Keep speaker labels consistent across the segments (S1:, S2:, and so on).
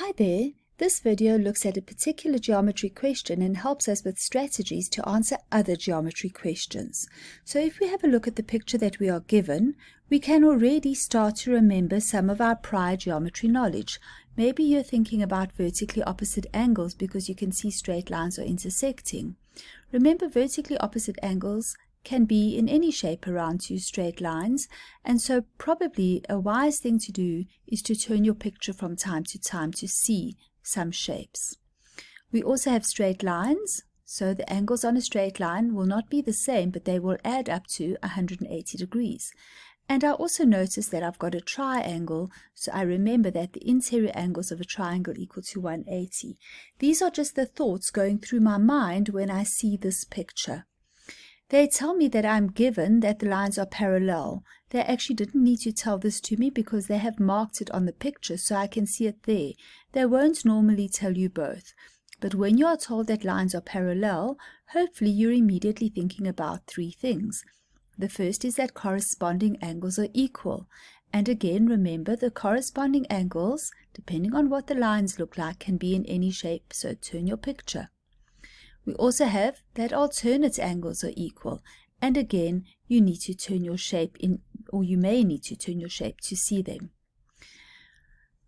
S1: Hi there. This video looks at a particular geometry question and helps us with strategies to answer other geometry questions. So if we have a look at the picture that we are given, we can already start to remember some of our prior geometry knowledge. Maybe you're thinking about vertically opposite angles because you can see straight lines are intersecting. Remember vertically opposite angles can be in any shape around two straight lines, and so probably a wise thing to do is to turn your picture from time to time to see some shapes. We also have straight lines, so the angles on a straight line will not be the same, but they will add up to 180 degrees. And I also notice that I've got a triangle, so I remember that the interior angles of a triangle equal to 180. These are just the thoughts going through my mind when I see this picture. They tell me that I'm given that the lines are parallel. They actually didn't need to tell this to me because they have marked it on the picture so I can see it there. They won't normally tell you both. But when you are told that lines are parallel, hopefully you're immediately thinking about three things. The first is that corresponding angles are equal. And again, remember the corresponding angles, depending on what the lines look like, can be in any shape, so turn your picture. We also have that alternate angles are equal. And again, you need to turn your shape in, or you may need to turn your shape to see them.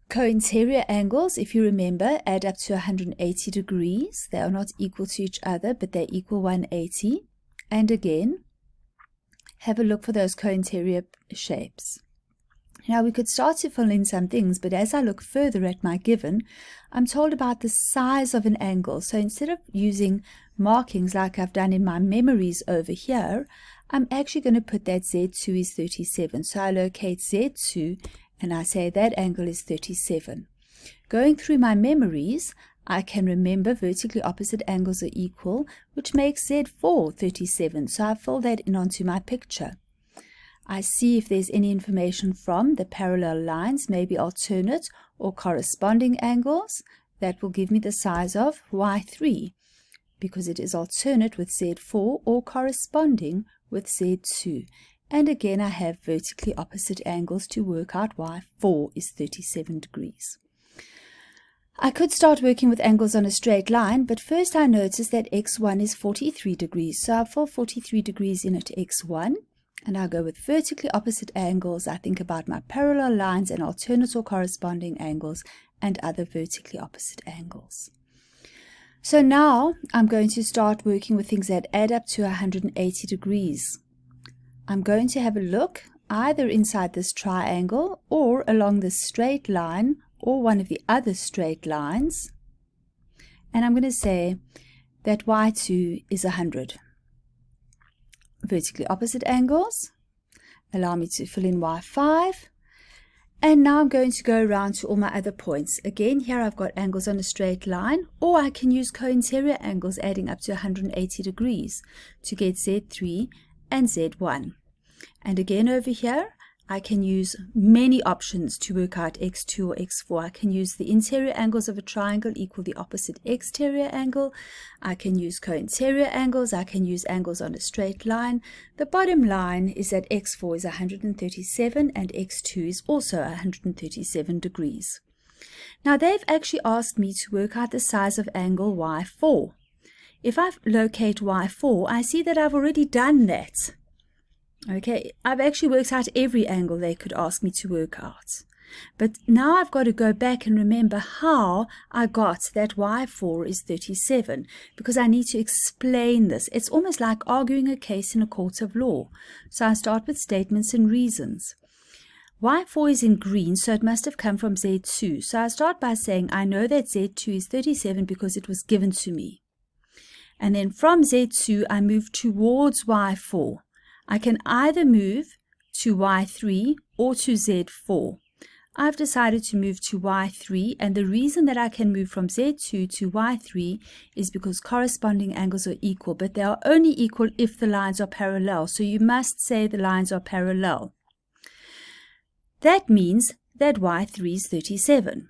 S1: Co-interior angles, if you remember, add up to 180 degrees. They are not equal to each other, but they equal 180. And again, have a look for those co-interior shapes. Now we could start to fill in some things, but as I look further at my given, I'm told about the size of an angle. So instead of using markings like I've done in my memories over here, I'm actually going to put that Z2 is 37. So I locate Z2 and I say that angle is 37. Going through my memories, I can remember vertically opposite angles are equal, which makes Z4 37. So I fill that in onto my picture. I see if there's any information from the parallel lines, maybe alternate or corresponding angles. That will give me the size of y3 because it is alternate with z4 or corresponding with z2. And again, I have vertically opposite angles to work out y4 is 37 degrees. I could start working with angles on a straight line, but first I notice that x1 is 43 degrees. So I'll fill 43 degrees in at x1 and I go with vertically opposite angles. I think about my parallel lines and alternate or corresponding angles and other vertically opposite angles. So now I'm going to start working with things that add up to 180 degrees. I'm going to have a look either inside this triangle or along this straight line or one of the other straight lines. And I'm going to say that y2 is 100 vertically opposite angles. Allow me to fill in y5. And now I'm going to go around to all my other points. Again, here I've got angles on a straight line, or I can use co-interior angles adding up to 180 degrees to get Z3 and Z1. And again over here, I can use many options to work out x2 or x4. I can use the interior angles of a triangle equal the opposite exterior angle. I can use co-interior angles. I can use angles on a straight line. The bottom line is that x4 is 137 and x2 is also 137 degrees. Now they've actually asked me to work out the size of angle y4. If I locate y4, I see that I've already done that. Okay, I've actually worked out every angle they could ask me to work out. But now I've got to go back and remember how I got that y4 is 37 because I need to explain this. It's almost like arguing a case in a court of law. So I start with statements and reasons. y4 is in green, so it must have come from z2. So I start by saying I know that z2 is 37 because it was given to me. And then from z2 I move towards y4. I can either move to Y3 or to Z4. I've decided to move to Y3 and the reason that I can move from Z2 to Y3 is because corresponding angles are equal but they are only equal if the lines are parallel so you must say the lines are parallel. That means that Y3 is 37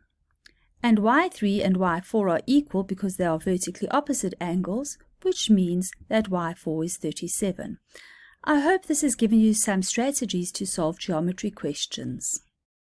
S1: and Y3 and Y4 are equal because they are vertically opposite angles which means that Y4 is 37. I hope this has given you some strategies to solve geometry questions.